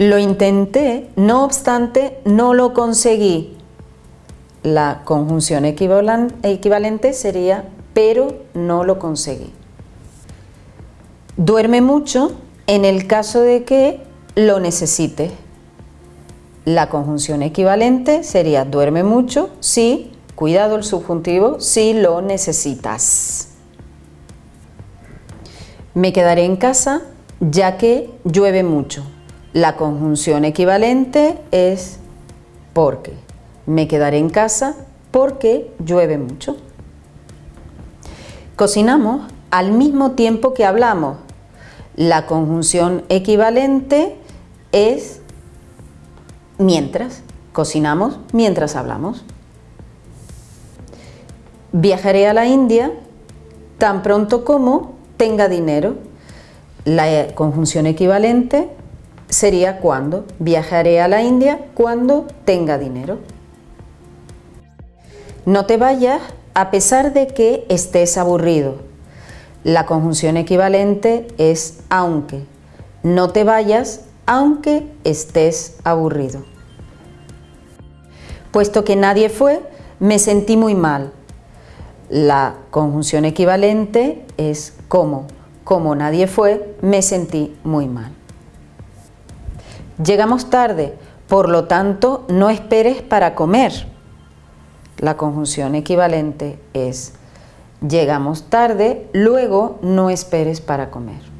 Lo intenté, no obstante, no lo conseguí. La conjunción equivalente sería pero no lo conseguí. Duerme mucho en el caso de que lo necesite. La conjunción equivalente sería duerme mucho si, cuidado el subjuntivo, si lo necesitas. Me quedaré en casa ya que llueve mucho. La conjunción equivalente es porque. Me quedaré en casa porque llueve mucho. Cocinamos al mismo tiempo que hablamos. La conjunción equivalente es mientras. Cocinamos mientras hablamos. Viajaré a la India tan pronto como tenga dinero. La conjunción equivalente sería cuando. Viajaré a la India cuando tenga dinero. No te vayas a pesar de que estés aburrido. La conjunción equivalente es aunque. No te vayas aunque estés aburrido. Puesto que nadie fue, me sentí muy mal. La conjunción equivalente es como. Como nadie fue, me sentí muy mal. Llegamos tarde, por lo tanto, no esperes para comer. La conjunción equivalente es llegamos tarde, luego no esperes para comer.